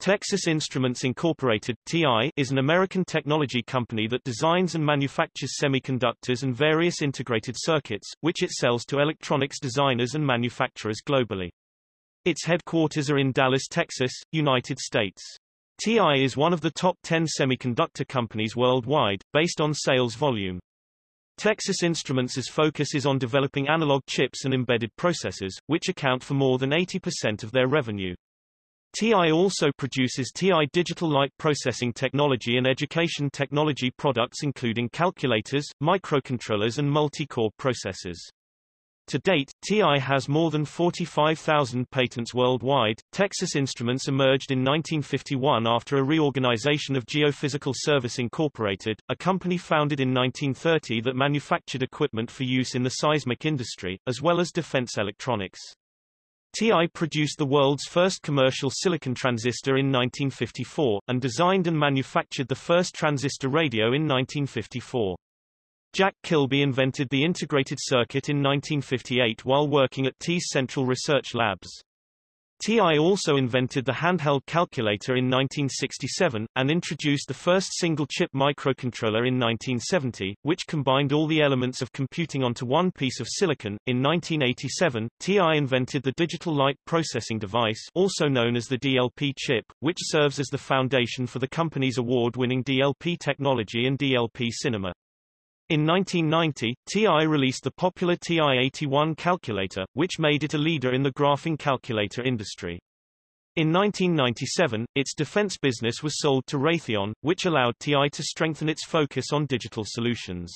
Texas Instruments Incorporated TI, is an American technology company that designs and manufactures semiconductors and various integrated circuits, which it sells to electronics designers and manufacturers globally. Its headquarters are in Dallas, Texas, United States. TI is one of the top 10 semiconductor companies worldwide, based on sales volume. Texas Instruments' focus is on developing analog chips and embedded processors, which account for more than 80% of their revenue. TI also produces TI digital light processing technology and education technology products including calculators, microcontrollers and multi-core processors. To date, TI has more than 45,000 patents worldwide. Texas Instruments emerged in 1951 after a reorganization of Geophysical Service Incorporated, a company founded in 1930 that manufactured equipment for use in the seismic industry, as well as defense electronics. TI produced the world's first commercial silicon transistor in 1954, and designed and manufactured the first transistor radio in 1954. Jack Kilby invented the integrated circuit in 1958 while working at TI's Central Research Labs. TI also invented the handheld calculator in 1967, and introduced the first single-chip microcontroller in 1970, which combined all the elements of computing onto one piece of silicon. In 1987, TI invented the digital light processing device also known as the DLP chip, which serves as the foundation for the company's award-winning DLP technology and DLP cinema. In 1990, TI released the popular TI-81 calculator, which made it a leader in the graphing calculator industry. In 1997, its defense business was sold to Raytheon, which allowed TI to strengthen its focus on digital solutions.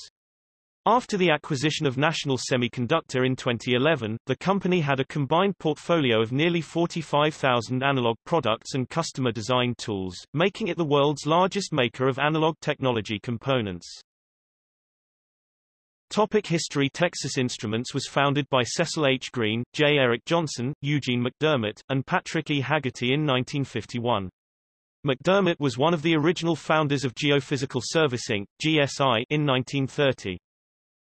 After the acquisition of National Semiconductor in 2011, the company had a combined portfolio of nearly 45,000 analog products and customer design tools, making it the world's largest maker of analog technology components. Topic history Texas Instruments was founded by Cecil H. Green, J. Eric Johnson, Eugene McDermott, and Patrick E. Haggerty in 1951. McDermott was one of the original founders of Geophysical Service Inc. GSI, in 1930.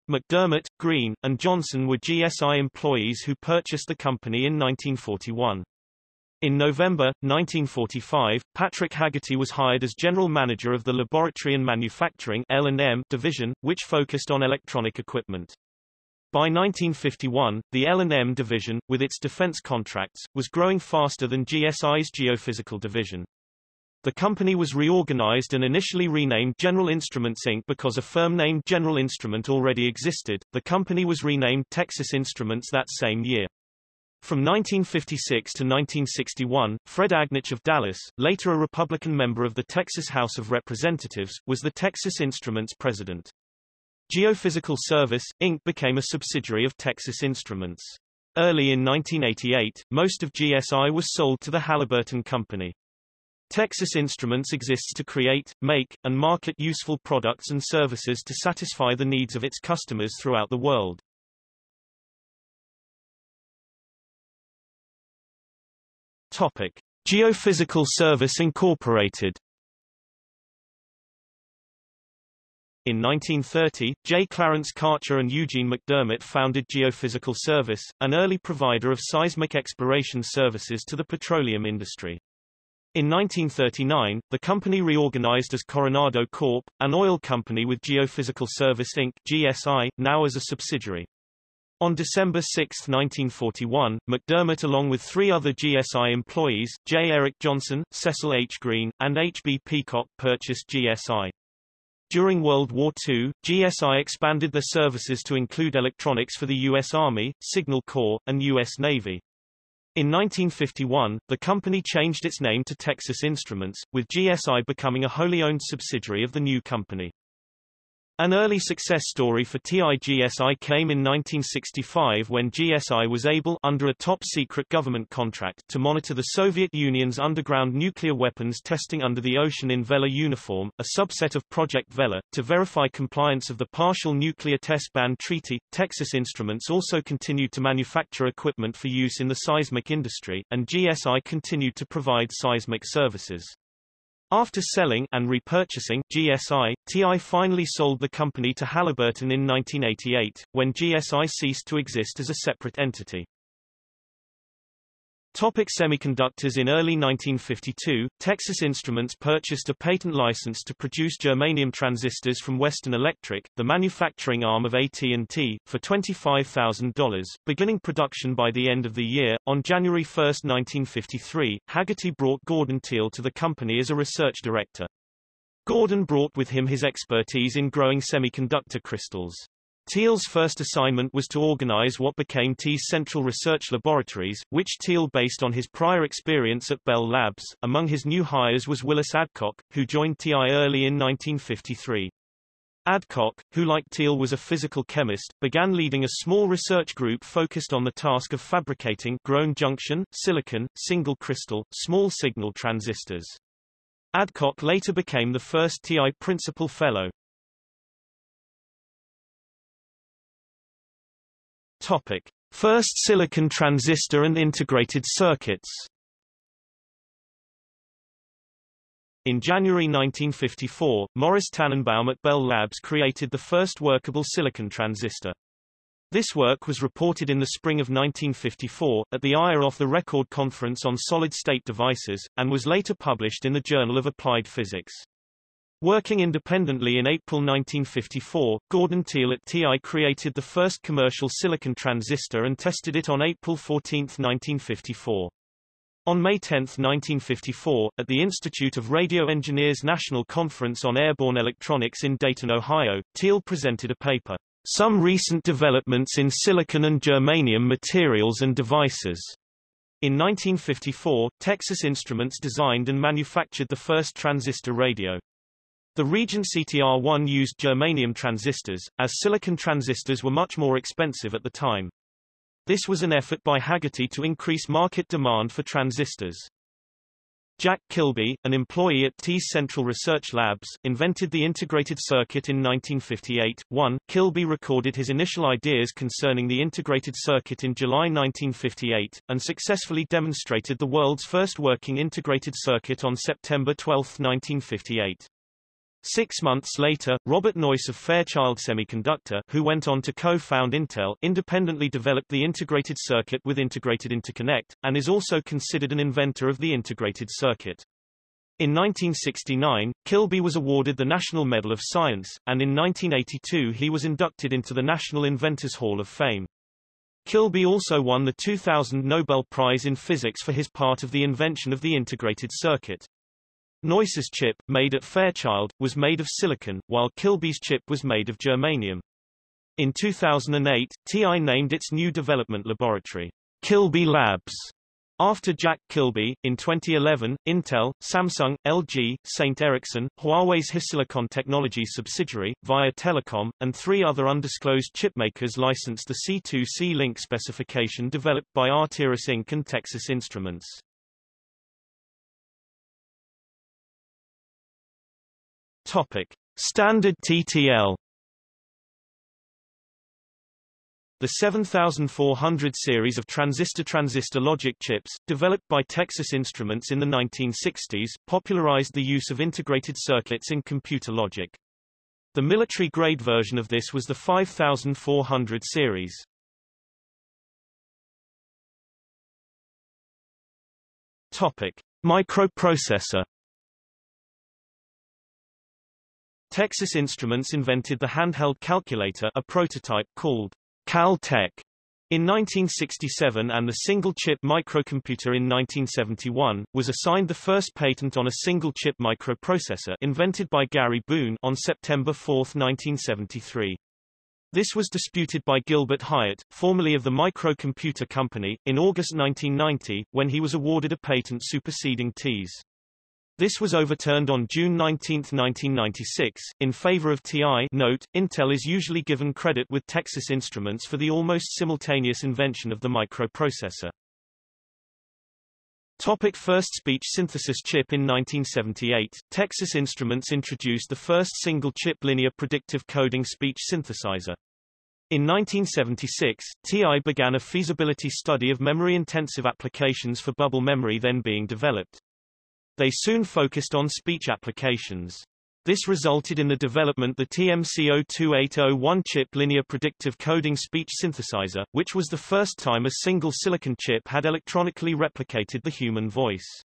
McDermott, Green, and Johnson were GSI employees who purchased the company in 1941. In November, 1945, Patrick Haggerty was hired as general manager of the Laboratory and Manufacturing L&M division, which focused on electronic equipment. By 1951, the L&M division, with its defense contracts, was growing faster than GSI's geophysical division. The company was reorganized and initially renamed General Instruments Inc. because a firm named General Instrument already existed. The company was renamed Texas Instruments that same year. From 1956 to 1961, Fred Agnich of Dallas, later a Republican member of the Texas House of Representatives, was the Texas Instruments president. Geophysical Service, Inc. became a subsidiary of Texas Instruments. Early in 1988, most of GSI was sold to the Halliburton Company. Texas Instruments exists to create, make, and market useful products and services to satisfy the needs of its customers throughout the world. Topic: Geophysical Service Incorporated. In 1930, J. Clarence Karcher and Eugene McDermott founded Geophysical Service, an early provider of seismic exploration services to the petroleum industry. In 1939, the company reorganized as Coronado Corp., an oil company with Geophysical Service Inc. GSI, now as a subsidiary. On December 6, 1941, McDermott along with three other GSI employees, J. Eric Johnson, Cecil H. Green, and H. B. Peacock purchased GSI. During World War II, GSI expanded their services to include electronics for the U.S. Army, Signal Corps, and U.S. Navy. In 1951, the company changed its name to Texas Instruments, with GSI becoming a wholly owned subsidiary of the new company. An early success story for TIGSI came in 1965 when GSI was able under a top-secret government contract to monitor the Soviet Union's underground nuclear weapons testing under the ocean in Vela uniform, a subset of Project Vela, to verify compliance of the Partial Nuclear Test Ban Treaty. Texas Instruments also continued to manufacture equipment for use in the seismic industry, and GSI continued to provide seismic services. After selling and repurchasing GSI, TI finally sold the company to Halliburton in 1988, when GSI ceased to exist as a separate entity. Topic semiconductors In early 1952, Texas Instruments purchased a patent license to produce germanium transistors from Western Electric, the manufacturing arm of AT&T, for $25,000, beginning production by the end of the year. On January 1, 1953, Haggerty brought Gordon Teal to the company as a research director. Gordon brought with him his expertise in growing semiconductor crystals. Teal's first assignment was to organize what became TI's Central Research Laboratories, which Teal based on his prior experience at Bell Labs. Among his new hires was Willis Adcock, who joined TI early in 1953. Adcock, who like Teal was a physical chemist, began leading a small research group focused on the task of fabricating grown junction, silicon, single crystal, small signal transistors. Adcock later became the first TI Principal Fellow. Topic. First silicon transistor and integrated circuits In January 1954, Morris Tannenbaum at Bell Labs created the first workable silicon transistor. This work was reported in the spring of 1954, at the off the Record Conference on Solid-State Devices, and was later published in the Journal of Applied Physics. Working independently in April 1954, Gordon Teal at TI created the first commercial silicon transistor and tested it on April 14, 1954. On May 10, 1954, at the Institute of Radio Engineers National Conference on Airborne Electronics in Dayton, Ohio, Teal presented a paper, Some Recent Developments in Silicon and Germanium Materials and Devices. In 1954, Texas Instruments designed and manufactured the first transistor radio. The Regency TR-1 used germanium transistors, as silicon transistors were much more expensive at the time. This was an effort by Haggerty to increase market demand for transistors. Jack Kilby, an employee at TI's Central Research Labs, invented the integrated circuit in 1958. 1. Kilby recorded his initial ideas concerning the integrated circuit in July 1958, and successfully demonstrated the world's first working integrated circuit on September 12, 1958. Six months later, Robert Noyce of Fairchild Semiconductor, who went on to co-found Intel, independently developed the integrated circuit with integrated interconnect, and is also considered an inventor of the integrated circuit. In 1969, Kilby was awarded the National Medal of Science, and in 1982 he was inducted into the National Inventors Hall of Fame. Kilby also won the 2000 Nobel Prize in Physics for his part of the invention of the integrated circuit. Noyce's chip, made at Fairchild, was made of silicon, while Kilby's chip was made of germanium. In 2008, TI named its new development laboratory, Kilby Labs, after Jack Kilby. In 2011, Intel, Samsung, LG, St. Ericsson, Huawei's HiSilicon Technology subsidiary, Via Telecom, and three other undisclosed chipmakers licensed the C2C link specification developed by Arteris Inc. and Texas Instruments. Topic: Standard TTL. The 7400 series of transistor-transistor logic chips, developed by Texas Instruments in the 1960s, popularized the use of integrated circuits in computer logic. The military-grade version of this was the 5400 series. Topic: Microprocessor Texas Instruments invented the handheld calculator a prototype called Cal-Tech in 1967 and the single-chip microcomputer in 1971, was assigned the first patent on a single-chip microprocessor invented by Gary Boone on September 4, 1973. This was disputed by Gilbert Hyatt, formerly of the Microcomputer Company, in August 1990, when he was awarded a patent superseding TI's. This was overturned on June 19, 1996, in favor of TI note, Intel is usually given credit with Texas Instruments for the almost simultaneous invention of the microprocessor. Topic first speech synthesis chip In 1978, Texas Instruments introduced the first single-chip linear predictive coding speech synthesizer. In 1976, TI began a feasibility study of memory-intensive applications for bubble memory then being developed. They soon focused on speech applications. This resulted in the development of the TMC02801 chip linear predictive coding speech synthesizer, which was the first time a single silicon chip had electronically replicated the human voice.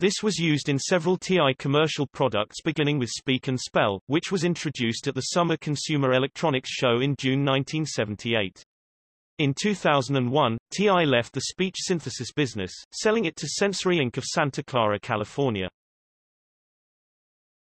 This was used in several TI commercial products beginning with Speak and Spell, which was introduced at the Summer Consumer Electronics Show in June 1978. In 2001, TI left the speech synthesis business, selling it to Sensory Inc. of Santa Clara, California.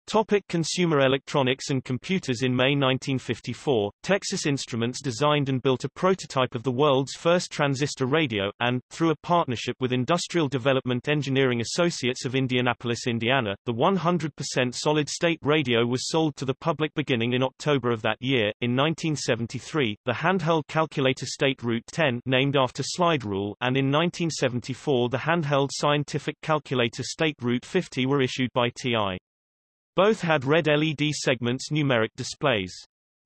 Topic consumer electronics and computers In May 1954, Texas Instruments designed and built a prototype of the world's first transistor radio, and, through a partnership with Industrial Development Engineering Associates of Indianapolis, Indiana, the 100% solid-state radio was sold to the public beginning in October of that year. In 1973, the handheld calculator State Route 10 named after slide rule and in 1974 the handheld scientific calculator State Route 50 were issued by TI. Both had red LED segments numeric displays.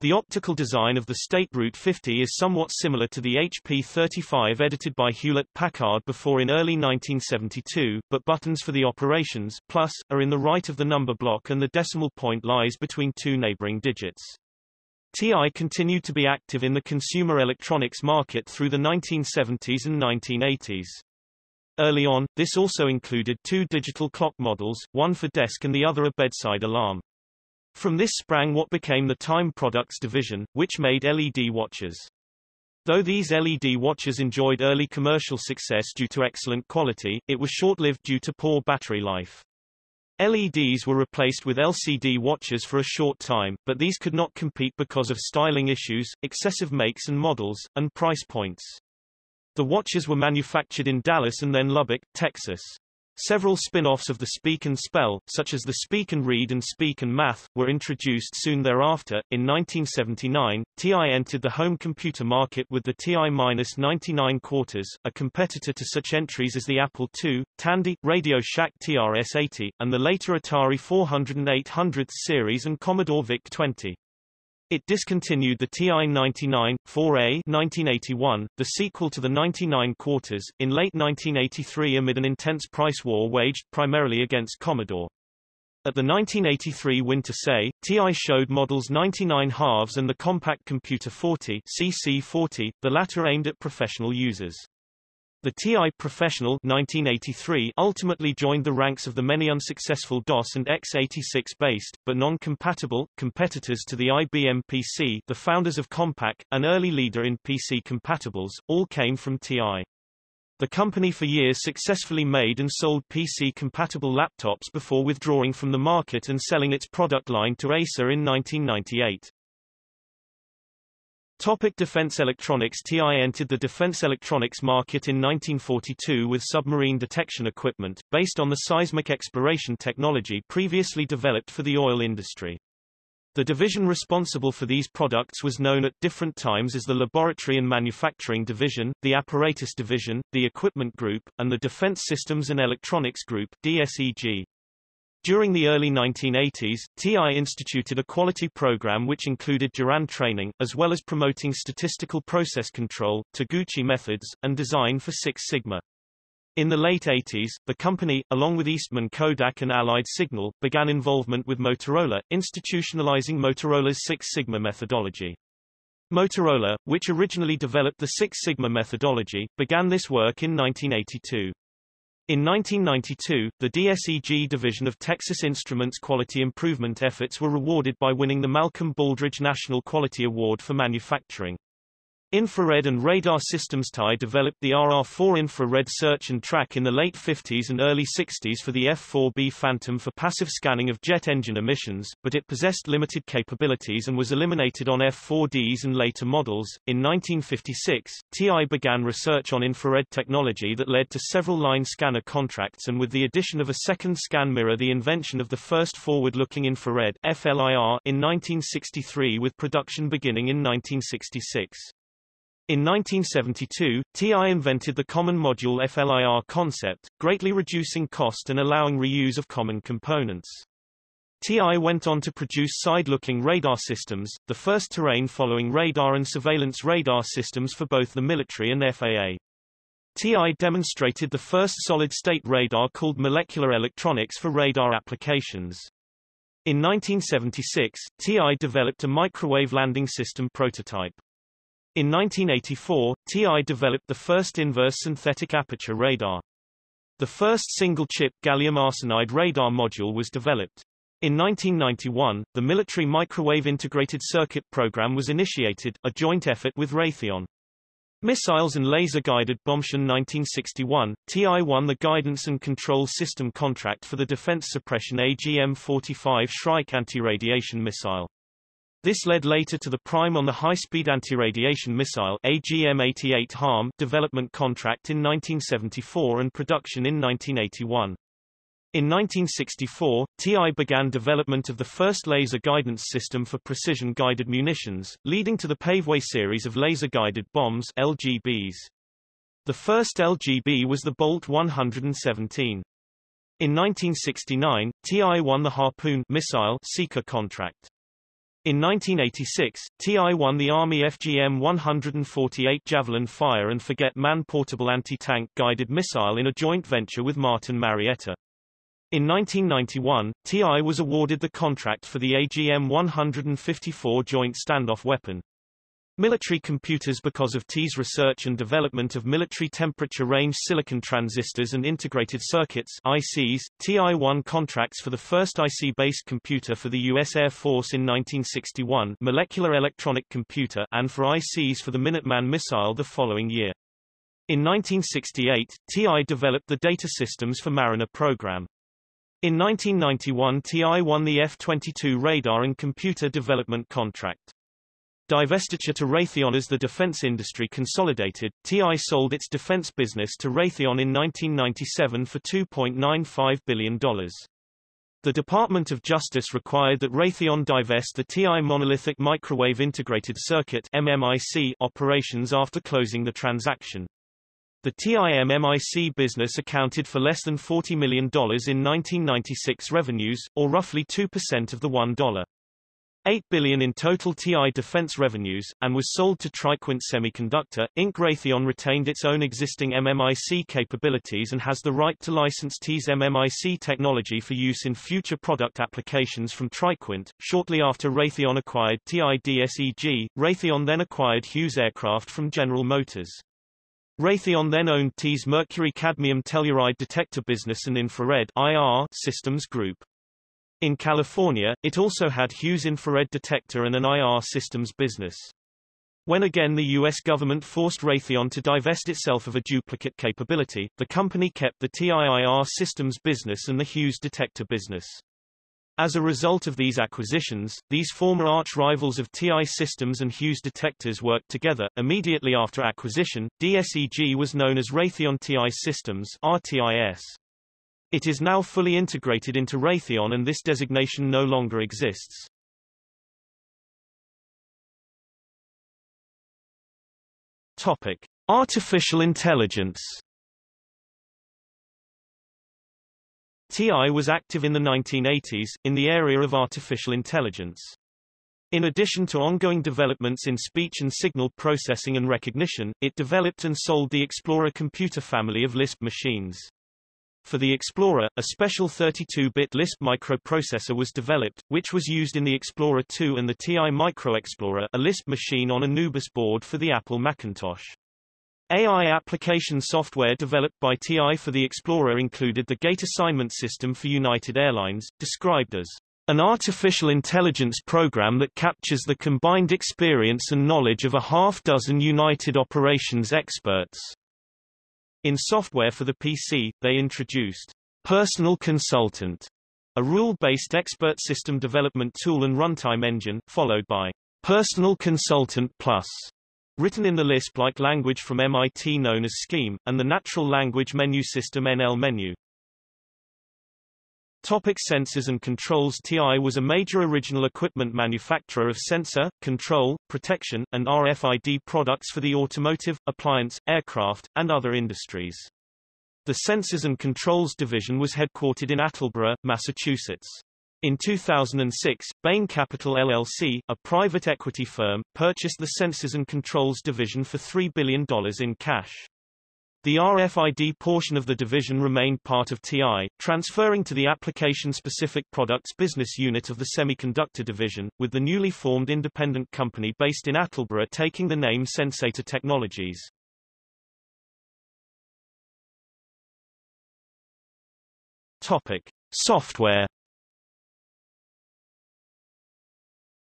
The optical design of the State Route 50 is somewhat similar to the HP 35 edited by Hewlett-Packard before in early 1972, but buttons for the operations, plus, are in the right of the number block and the decimal point lies between two neighboring digits. TI continued to be active in the consumer electronics market through the 1970s and 1980s. Early on, this also included two digital clock models, one for desk and the other a bedside alarm. From this sprang what became the Time Products division, which made LED watches. Though these LED watches enjoyed early commercial success due to excellent quality, it was short-lived due to poor battery life. LEDs were replaced with LCD watches for a short time, but these could not compete because of styling issues, excessive makes and models, and price points. The watches were manufactured in Dallas and then Lubbock, Texas. Several spin-offs of the Speak and Spell, such as the Speak and Read and Speak and Math, were introduced soon thereafter. In 1979, TI entered the home computer market with the TI-99 quarters, a competitor to such entries as the Apple II, Tandy, Radio Shack TRS-80, and the later Atari 400 and 800 series and Commodore VIC-20. It discontinued the TI-99, 4A 1981, the sequel to the 99 quarters, in late 1983 amid an intense price war waged primarily against Commodore. At the 1983 Winter SEI, TI showed models 99 halves and the Compact Computer 40 CC40, the latter aimed at professional users. The TI Professional 1983 ultimately joined the ranks of the many unsuccessful DOS and x86-based, but non-compatible, competitors to the IBM PC the founders of Compaq, an early leader in PC compatibles, all came from TI. The company for years successfully made and sold PC-compatible laptops before withdrawing from the market and selling its product line to Acer in 1998. Topic defense electronics TI entered the defense electronics market in 1942 with submarine detection equipment, based on the seismic exploration technology previously developed for the oil industry. The division responsible for these products was known at different times as the Laboratory and Manufacturing Division, the Apparatus Division, the Equipment Group, and the Defense Systems and Electronics Group DSEG. During the early 1980s, TI instituted a quality program which included Juran training, as well as promoting statistical process control, Taguchi methods, and design for Six Sigma. In the late 80s, the company, along with Eastman Kodak and Allied Signal, began involvement with Motorola, institutionalizing Motorola's Six Sigma methodology. Motorola, which originally developed the Six Sigma methodology, began this work in 1982. In 1992, the DSEG division of Texas Instruments quality improvement efforts were rewarded by winning the Malcolm Baldrige National Quality Award for Manufacturing. Infrared and radar systems TI developed the RR4 infrared search and track in the late 50s and early 60s for the F-4B Phantom for passive scanning of jet engine emissions, but it possessed limited capabilities and was eliminated on F-4Ds and later models. In 1956, TI began research on infrared technology that led to several line scanner contracts and with the addition of a second scan mirror the invention of the first forward-looking infrared FLIR in 1963 with production beginning in 1966. In 1972, TI invented the common module FLIR concept, greatly reducing cost and allowing reuse of common components. TI went on to produce side-looking radar systems, the first terrain following radar and surveillance radar systems for both the military and FAA. TI demonstrated the first solid-state radar called molecular electronics for radar applications. In 1976, TI developed a microwave landing system prototype. In 1984, TI developed the first inverse synthetic aperture radar. The first single-chip gallium arsenide radar module was developed. In 1991, the military microwave integrated circuit program was initiated, a joint effort with Raytheon. Missiles and laser-guided bombs. 1961, TI won the guidance and control system contract for the defense suppression AGM-45 Shrike anti-radiation missile. This led later to the prime on the high-speed anti-radiation missile AGM-88 HARM development contract in 1974 and production in 1981. In 1964, TI began development of the first laser guidance system for precision-guided munitions, leading to the Paveway series of laser-guided bombs LGBs. The first LGB was the Bolt 117. In 1969, TI won the Harpoon missile seeker contract. In 1986, TI won the Army FGM-148 Javelin fire and forget man-portable anti-tank guided missile in a joint venture with Martin Marietta. In 1991, TI was awarded the contract for the AGM-154 Joint Standoff Weapon. Military computers Because of TI's research and development of military temperature range silicon transistors and integrated circuits ICs, TI won contracts for the first IC-based computer for the U.S. Air Force in 1961 molecular electronic computer and for ICs for the Minuteman missile the following year. In 1968, TI developed the data systems for Mariner program. In 1991 TI won the F-22 radar and computer development contract. Divestiture to Raytheon as the defense industry consolidated, TI sold its defense business to Raytheon in 1997 for $2.95 billion. The Department of Justice required that Raytheon divest the TI monolithic microwave integrated circuit MMIC operations after closing the transaction. The TIMMIC business accounted for less than $40 million in 1996 revenues, or roughly 2% of the $1. 8 billion in total TI defense revenues, and was sold to Triquint Semiconductor, Inc. Raytheon retained its own existing MMIC capabilities and has the right to license TI's MMIC technology for use in future product applications from Triquint. Shortly after Raytheon acquired TI DSEG, Raytheon then acquired Hughes Aircraft from General Motors. Raytheon then owned TI's mercury cadmium telluride detector business and infrared IR systems group. In California, it also had Hughes infrared detector and an IR systems business. When again the U.S. government forced Raytheon to divest itself of a duplicate capability, the company kept the TIIR systems business and the Hughes detector business. As a result of these acquisitions, these former arch-rivals of TI Systems and Hughes Detectors worked together. Immediately after acquisition, DSEG was known as Raytheon TI Systems RTIS. It is now fully integrated into Raytheon and this designation no longer exists. Topic: Artificial intelligence. TI was active in the 1980s, in the area of artificial intelligence. In addition to ongoing developments in speech and signal processing and recognition, it developed and sold the Explorer computer family of Lisp machines. For the Explorer, a special 32-bit Lisp microprocessor was developed, which was used in the Explorer 2 and the TI Micro Explorer a Lisp machine on a Nubus board for the Apple Macintosh. AI application software developed by TI for the Explorer included the Gate Assignment System for United Airlines, described as an artificial intelligence program that captures the combined experience and knowledge of a half-dozen United operations experts. In software for the PC, they introduced Personal Consultant, a rule-based expert system development tool and runtime engine, followed by Personal Consultant Plus, written in the Lisp-like language from MIT known as Scheme, and the natural language menu system NL Menu. Topic sensors and controls TI was a major original equipment manufacturer of sensor, control, protection, and RFID products for the automotive, appliance, aircraft, and other industries. The Sensors and Controls Division was headquartered in Attleboro, Massachusetts. In 2006, Bain Capital LLC, a private equity firm, purchased the Sensors and Controls Division for $3 billion in cash. The RFID portion of the division remained part of TI, transferring to the application-specific products business unit of the semiconductor division, with the newly formed independent company based in Attleboro taking the name Sensata Technologies. Topic: Software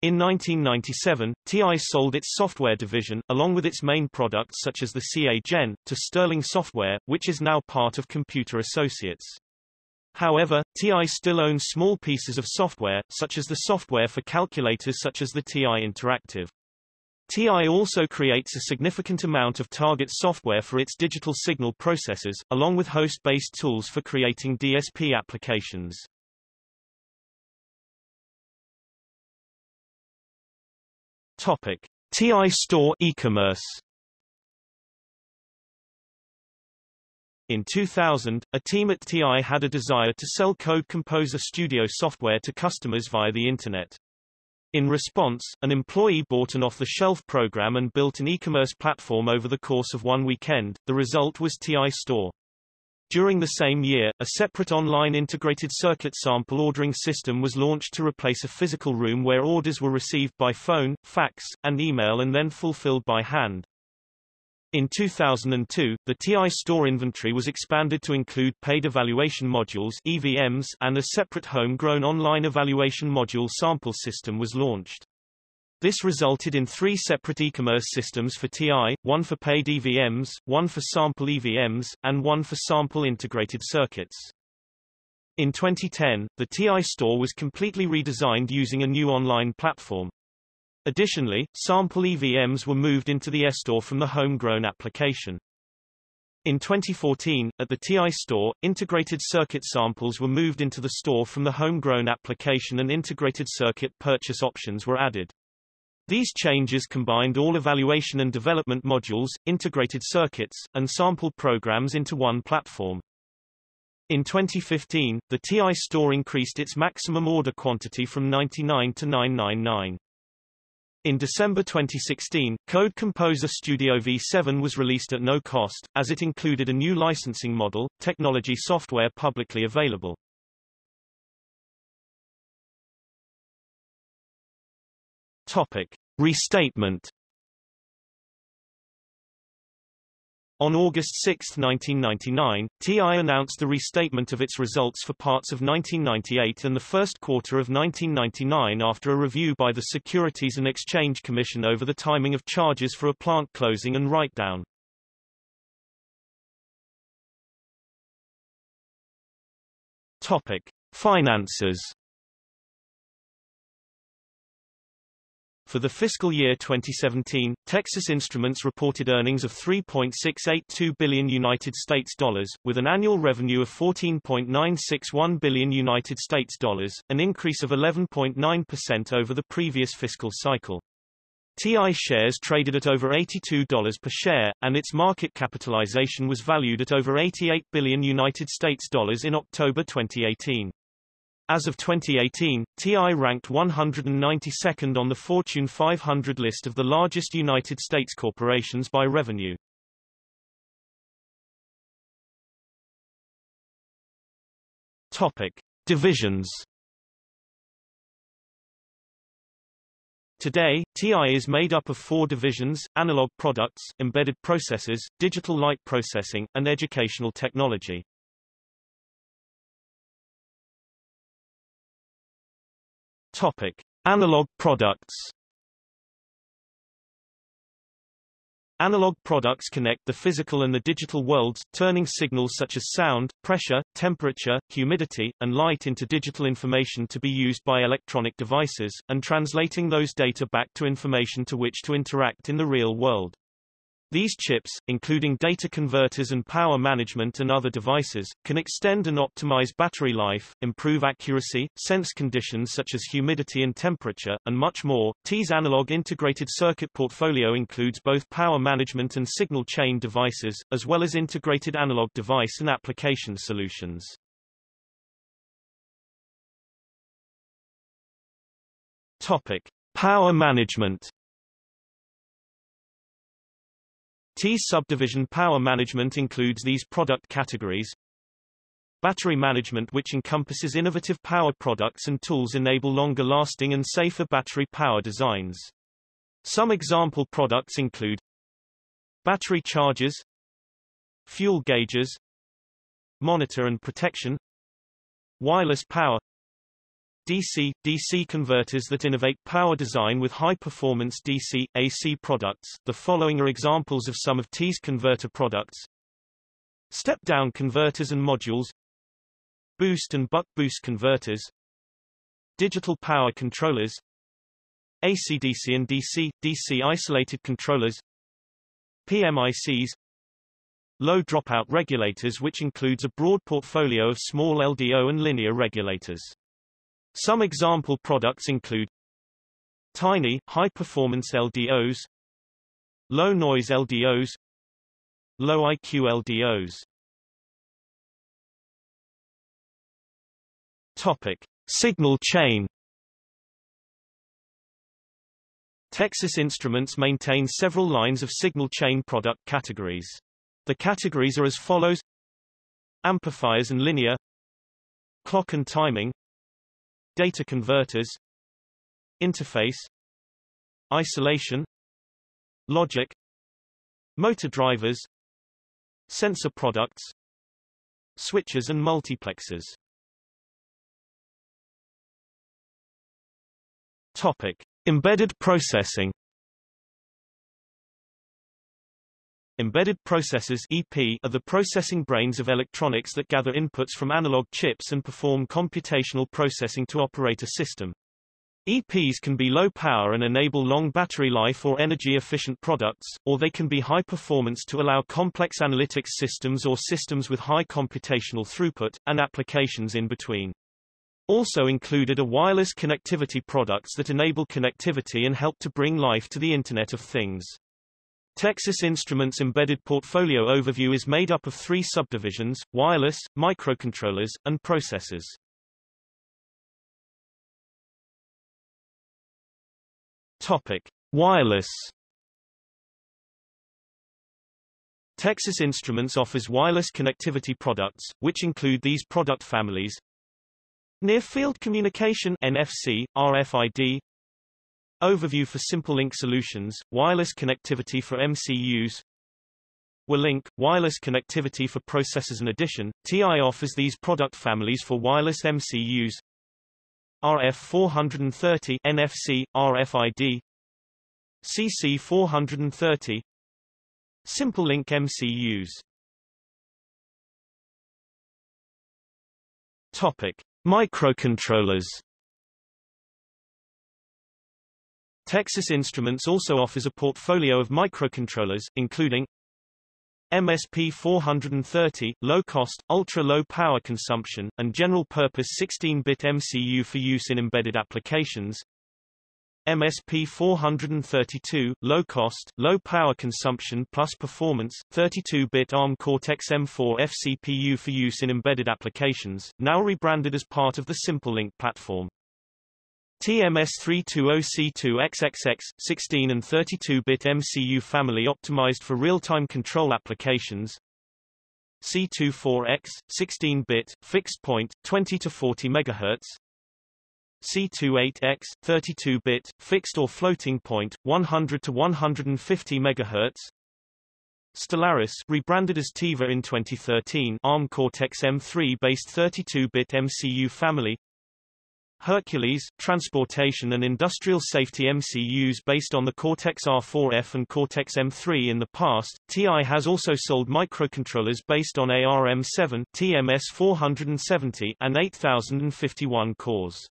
In 1997, TI sold its software division, along with its main products such as the CA-Gen, to Sterling Software, which is now part of Computer Associates. However, TI still owns small pieces of software, such as the software for calculators such as the TI Interactive. TI also creates a significant amount of target software for its digital signal processors, along with host-based tools for creating DSP applications. Topic: TI Store e-commerce. In 2000, a team at TI had a desire to sell Code Composer Studio software to customers via the Internet. In response, an employee bought an off-the-shelf program and built an e-commerce platform over the course of one weekend. The result was TI Store. During the same year, a separate online integrated circuit sample ordering system was launched to replace a physical room where orders were received by phone, fax, and email and then fulfilled by hand. In 2002, the TI store inventory was expanded to include paid evaluation modules EVMs and a separate homegrown online evaluation module sample system was launched. This resulted in three separate e-commerce systems for TI, one for paid EVMs, one for sample EVMs, and one for sample integrated circuits. In 2010, the TI store was completely redesigned using a new online platform. Additionally, sample EVMs were moved into the eStore from the homegrown application. In 2014, at the TI store, integrated circuit samples were moved into the store from the homegrown application and integrated circuit purchase options were added. These changes combined all evaluation and development modules, integrated circuits, and sample programs into one platform. In 2015, the TI store increased its maximum order quantity from 99 to 999. In December 2016, Code Composer Studio V7 was released at no cost, as it included a new licensing model, technology software publicly available. Topic. Restatement On August 6, 1999, TI announced the restatement of its results for parts of 1998 and the first quarter of 1999 after a review by the Securities and Exchange Commission over the timing of charges for a plant closing and write-down. Topic. Finances For the fiscal year 2017, Texas Instruments reported earnings of 3.682 billion United States dollars, with an annual revenue of 14.961 billion United States dollars, an increase of 11.9% over the previous fiscal cycle. TI shares traded at over $82 per share, and its market capitalization was valued at over 88 billion United States dollars in October 2018. As of 2018, TI ranked 192nd on the Fortune 500 list of the largest United States corporations by revenue. Topic: Divisions Today, TI is made up of four divisions, analog products, embedded processors, digital light processing, and educational technology. Topic: Analog products. Analog products connect the physical and the digital worlds, turning signals such as sound, pressure, temperature, humidity, and light into digital information to be used by electronic devices, and translating those data back to information to which to interact in the real world. These chips, including data converters and power management and other devices, can extend and optimize battery life, improve accuracy, sense conditions such as humidity and temperature, and much more. TI's analog integrated circuit portfolio includes both power management and signal chain devices, as well as integrated analog device and application solutions. Topic: Power management TI's subdivision power management includes these product categories. Battery management which encompasses innovative power products and tools enable longer lasting and safer battery power designs. Some example products include battery chargers, fuel gauges, monitor and protection, wireless power, DC, DC converters that innovate power design with high-performance DC, AC products. The following are examples of some of TI's converter products. Step-down converters and modules Boost and buck-boost converters Digital power controllers AC-DC and DC, DC isolated controllers PMICs Low dropout regulators which includes a broad portfolio of small LDO and linear regulators. Some example products include Tiny, high-performance LDOs Low-noise LDOs Low IQ LDOs Topic. Signal chain. Texas Instruments maintains several lines of signal chain product categories. The categories are as follows. Amplifiers and linear. Clock and timing data converters interface isolation logic motor drivers sensor products switches and multiplexers. Topic embedded processing Embedded processors EP are the processing brains of electronics that gather inputs from analog chips and perform computational processing to operate a system. EPs can be low power and enable long battery life or energy-efficient products, or they can be high performance to allow complex analytics systems or systems with high computational throughput, and applications in between. Also included are wireless connectivity products that enable connectivity and help to bring life to the Internet of Things. Texas Instruments embedded portfolio overview is made up of three subdivisions, wireless, microcontrollers, and processors. Topic. Wireless Texas Instruments offers wireless connectivity products, which include these product families Near Field Communication NFC, RFID Overview for Simple Link Solutions, wireless connectivity for MCUs WiLink, wireless connectivity for processors In addition, TI offers these product families for wireless MCUs RF430 NFC, RFID CC430 Simple Link MCUs Topic. Microcontrollers Texas Instruments also offers a portfolio of microcontrollers, including MSP 430, low-cost, ultra-low power consumption, and general-purpose 16-bit MCU for use in embedded applications. MSP 432, low-cost, low power consumption plus performance, 32-bit ARM Cortex-M4 FCPU for use in embedded applications, now rebranded as part of the SimpleLink platform. TMS320C2XXX, 16 and 32-bit MCU family optimized for real-time control applications. C24X, 16-bit, fixed point, 20 to 40 MHz. C28X, 32-bit, fixed or floating point, 100 to 150 MHz. Stellaris, rebranded as Tiva in 2013, ARM Cortex-M3 based 32-bit MCU family. Hercules, transportation and industrial safety MCUs based on the Cortex-R4F and Cortex-M3 in the past. TI has also sold microcontrollers based on ARM7, TMS470 and 8051 cores.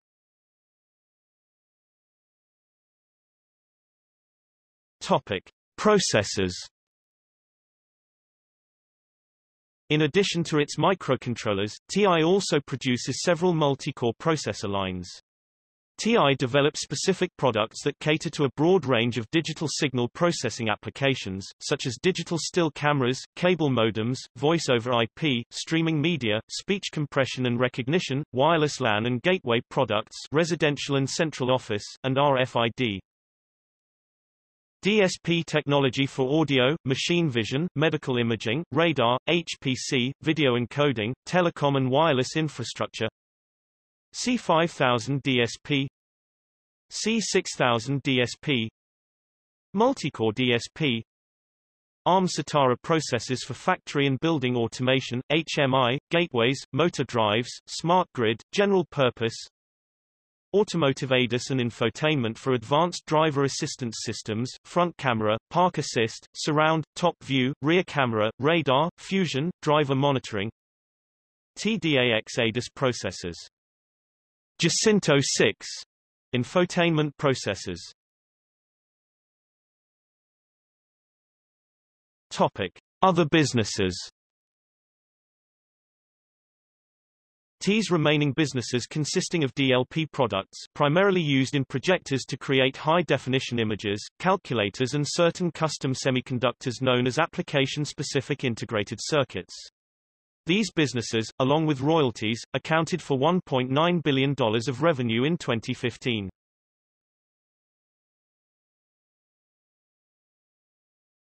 Topic: Processors In addition to its microcontrollers, TI also produces several multi-core processor lines. TI develops specific products that cater to a broad range of digital signal processing applications, such as digital still cameras, cable modems, voice over IP, streaming media, speech compression and recognition, wireless LAN and gateway products residential and central office, and RFID. DSP technology for audio, machine vision, medical imaging, radar, HPC, video encoding, telecom and wireless infrastructure. C5000 DSP C6000 DSP Multicore DSP ARM Sitara processors for factory and building automation, HMI, gateways, motor drives, smart grid, general purpose, Automotive ADAS and infotainment for advanced driver assistance systems, front camera, park assist, surround, top view, rear camera, radar, fusion, driver monitoring. TDAX ADAS processors. Jacinto 6 infotainment processors. Topic: Other businesses. TI's remaining businesses consisting of DLP products primarily used in projectors to create high-definition images, calculators and certain custom semiconductors known as application-specific integrated circuits. These businesses, along with royalties, accounted for $1.9 billion of revenue in 2015.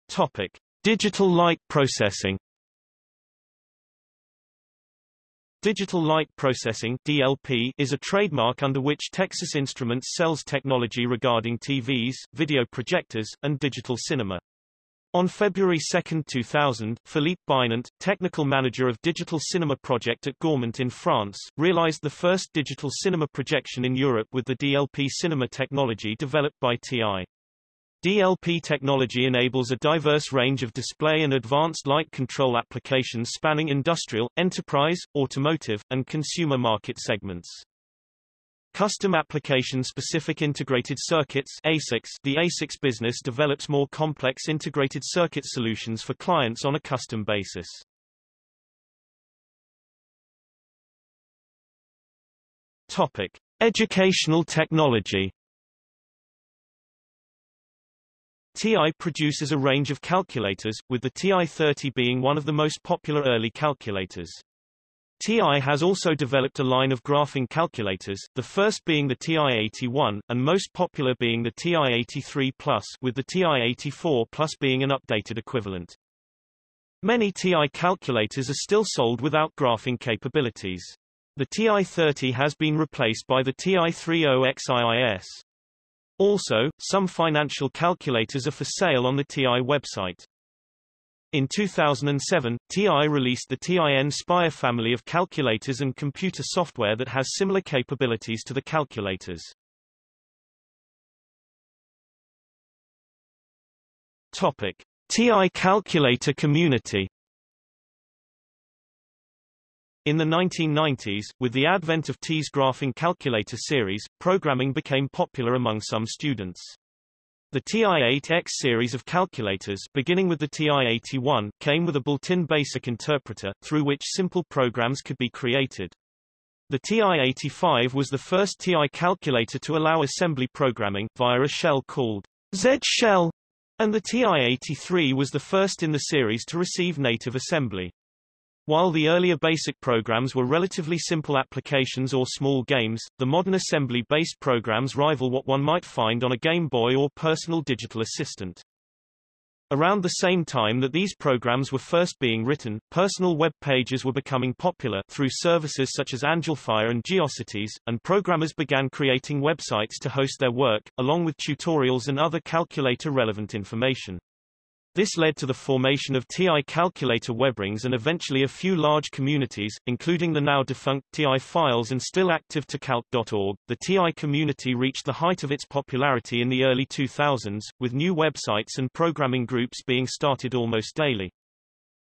Topic. Digital light processing Digital Light Processing DLP is a trademark under which Texas Instruments sells technology regarding TVs, video projectors, and digital cinema. On February 2, 2000, Philippe Binant, technical manager of digital cinema project at Gaumont in France, realized the first digital cinema projection in Europe with the DLP cinema technology developed by TI. DLP technology enables a diverse range of display and advanced light control applications spanning industrial, enterprise, automotive, and consumer market segments. Custom application-specific integrated circuits ASICs The ASICs business develops more complex integrated circuit solutions for clients on a custom basis. Topic. Educational technology TI produces a range of calculators, with the TI-30 being one of the most popular early calculators. TI has also developed a line of graphing calculators, the first being the TI-81, and most popular being the TI-83 Plus, with the TI-84 Plus being an updated equivalent. Many TI calculators are still sold without graphing capabilities. The TI-30 has been replaced by the TI-30XIIS. Also, some financial calculators are for sale on the TI website. In 2007, TI released the TI Nspire family of calculators and computer software that has similar capabilities to the calculators. Topic. TI calculator community in the 1990s, with the advent of TI's graphing calculator series, programming became popular among some students. The TI-8X series of calculators beginning with the TI-81 came with a built-in basic interpreter, through which simple programs could be created. The TI-85 was the first TI calculator to allow assembly programming, via a shell called Z-shell, and the TI-83 was the first in the series to receive native assembly. While the earlier BASIC programs were relatively simple applications or small games, the modern assembly-based programs rival what one might find on a Game Boy or personal digital assistant. Around the same time that these programs were first being written, personal web pages were becoming popular through services such as Angelfire and GeoCities, and programmers began creating websites to host their work, along with tutorials and other calculator-relevant information. This led to the formation of TI calculator webrings and eventually a few large communities, including the now defunct TI Files and still active TICalc.org. The TI community reached the height of its popularity in the early 2000s, with new websites and programming groups being started almost daily.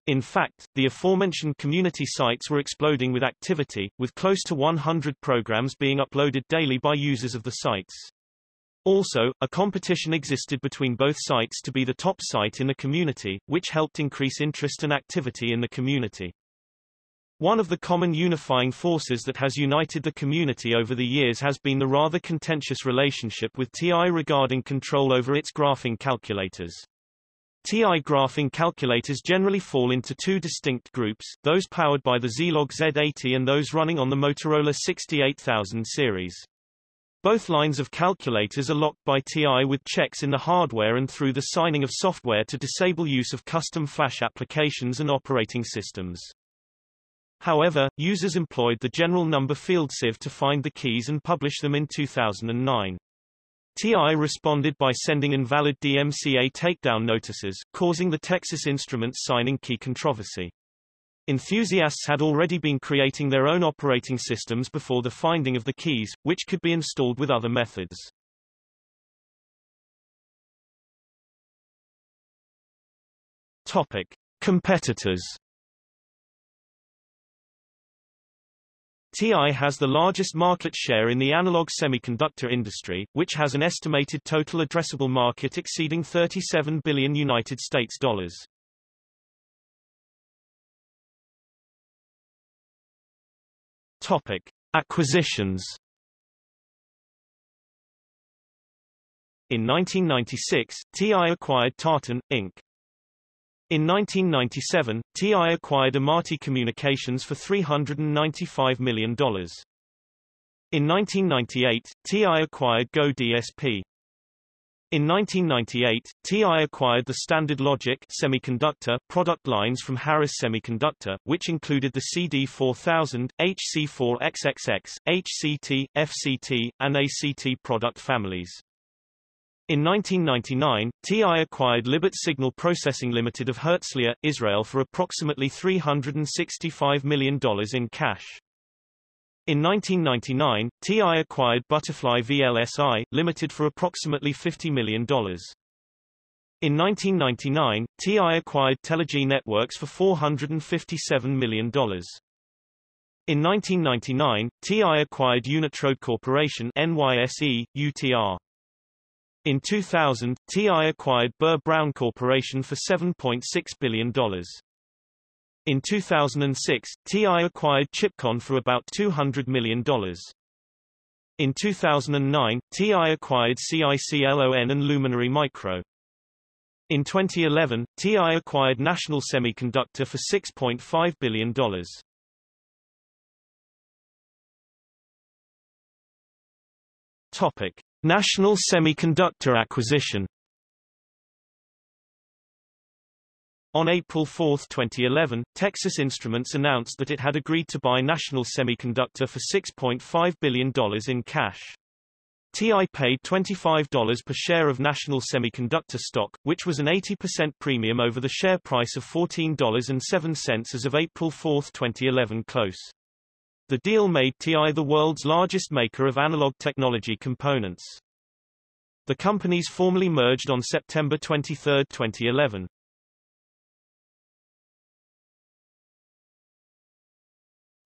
In fact, the aforementioned community sites were exploding with activity, with close to 100 programs being uploaded daily by users of the sites. Also, a competition existed between both sites to be the top site in the community, which helped increase interest and activity in the community. One of the common unifying forces that has united the community over the years has been the rather contentious relationship with TI regarding control over its graphing calculators. TI graphing calculators generally fall into two distinct groups, those powered by the Zilog Z80 and those running on the Motorola 68000 series. Both lines of calculators are locked by TI with checks in the hardware and through the signing of software to disable use of custom flash applications and operating systems. However, users employed the general number field sieve to find the keys and publish them in 2009. TI responded by sending invalid DMCA takedown notices, causing the Texas Instruments signing key controversy. Enthusiasts had already been creating their own operating systems before the finding of the keys, which could be installed with other methods. Topic. Competitors TI has the largest market share in the analog semiconductor industry, which has an estimated total addressable market exceeding 37 billion United States dollars. Topic: Acquisitions. In 1996, TI acquired Tartan, Inc. In 1997, TI acquired Amati Communications for $395 million. In 1998, TI acquired Go DSP. In 1998, TI acquired the Standard Logic semiconductor product lines from Harris Semiconductor, which included the CD4000, HC4XXX, HCT, FCT, and ACT product families. In 1999, TI acquired Libit Signal Processing Limited of Herzliya, Israel for approximately $365 million in cash. In 1999, TI acquired Butterfly VLSI, Limited for approximately $50 million. In 1999, TI acquired Telogy Networks for $457 million. In 1999, TI acquired Unitrode Corporation NYSE, UTR. In 2000, TI acquired Burr Brown Corporation for $7.6 billion. In 2006, TI acquired Chipcon for about $200 million. In 2009, TI acquired CICLON and Luminary Micro. In 2011, TI acquired National Semiconductor for $6.5 billion. Topic. National Semiconductor Acquisition On April 4, 2011, Texas Instruments announced that it had agreed to buy National Semiconductor for $6.5 billion in cash. TI paid $25 per share of National Semiconductor stock, which was an 80% premium over the share price of $14.07 as of April 4, 2011 close. The deal made TI the world's largest maker of analog technology components. The companies formally merged on September 23, 2011.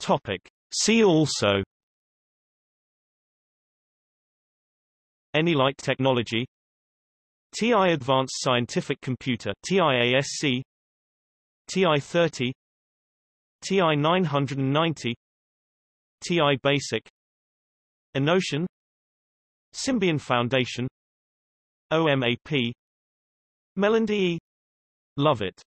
Topic. See also. Anylite technology? TI Advanced Scientific Computer TIASC TI-30 TI-990 TI Basic. Innocean Symbian Foundation. OMAP Melody Lovett